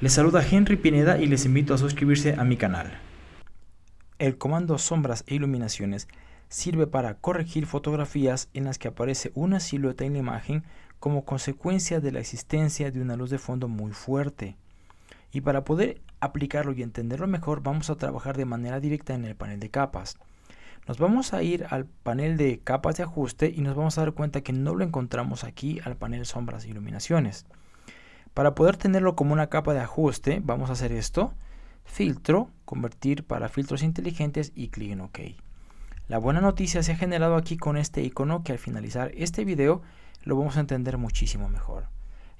Les saluda Henry Pineda y les invito a suscribirse a mi canal. El comando sombras e iluminaciones sirve para corregir fotografías en las que aparece una silueta en la imagen como consecuencia de la existencia de una luz de fondo muy fuerte. Y para poder aplicarlo y entenderlo mejor vamos a trabajar de manera directa en el panel de capas. Nos vamos a ir al panel de capas de ajuste y nos vamos a dar cuenta que no lo encontramos aquí al panel sombras e iluminaciones. Para poder tenerlo como una capa de ajuste, vamos a hacer esto. Filtro, convertir para filtros inteligentes y clic en OK. La buena noticia se ha generado aquí con este icono que al finalizar este video lo vamos a entender muchísimo mejor.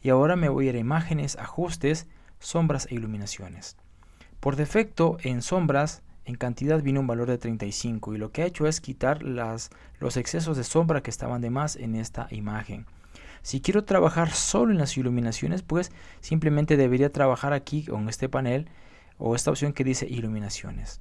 Y ahora me voy a ir a imágenes, ajustes, sombras e iluminaciones. Por defecto en sombras en cantidad viene un valor de 35 y lo que ha hecho es quitar las, los excesos de sombra que estaban de más en esta imagen. Si quiero trabajar solo en las iluminaciones, pues simplemente debería trabajar aquí con este panel o esta opción que dice iluminaciones.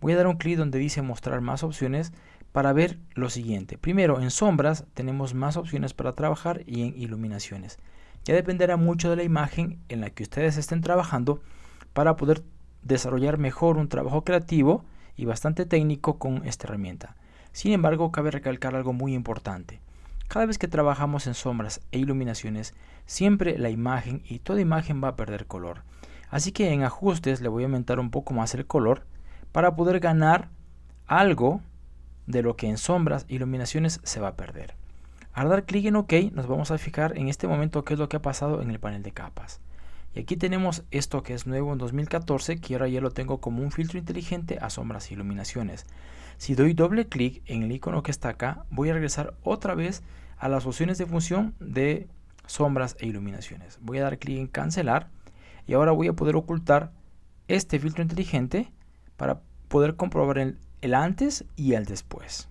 Voy a dar un clic donde dice mostrar más opciones para ver lo siguiente. Primero, en sombras tenemos más opciones para trabajar y en iluminaciones. Ya dependerá mucho de la imagen en la que ustedes estén trabajando para poder desarrollar mejor un trabajo creativo y bastante técnico con esta herramienta. Sin embargo, cabe recalcar algo muy importante. Cada vez que trabajamos en sombras e iluminaciones, siempre la imagen y toda imagen va a perder color. Así que en ajustes le voy a aumentar un poco más el color para poder ganar algo de lo que en sombras e iluminaciones se va a perder. Al dar clic en OK nos vamos a fijar en este momento qué es lo que ha pasado en el panel de capas. Y aquí tenemos esto que es nuevo en 2014, que ahora ya lo tengo como un filtro inteligente a sombras e iluminaciones. Si doy doble clic en el icono que está acá, voy a regresar otra vez a las opciones de función de sombras e iluminaciones. Voy a dar clic en cancelar y ahora voy a poder ocultar este filtro inteligente para poder comprobar el, el antes y el después.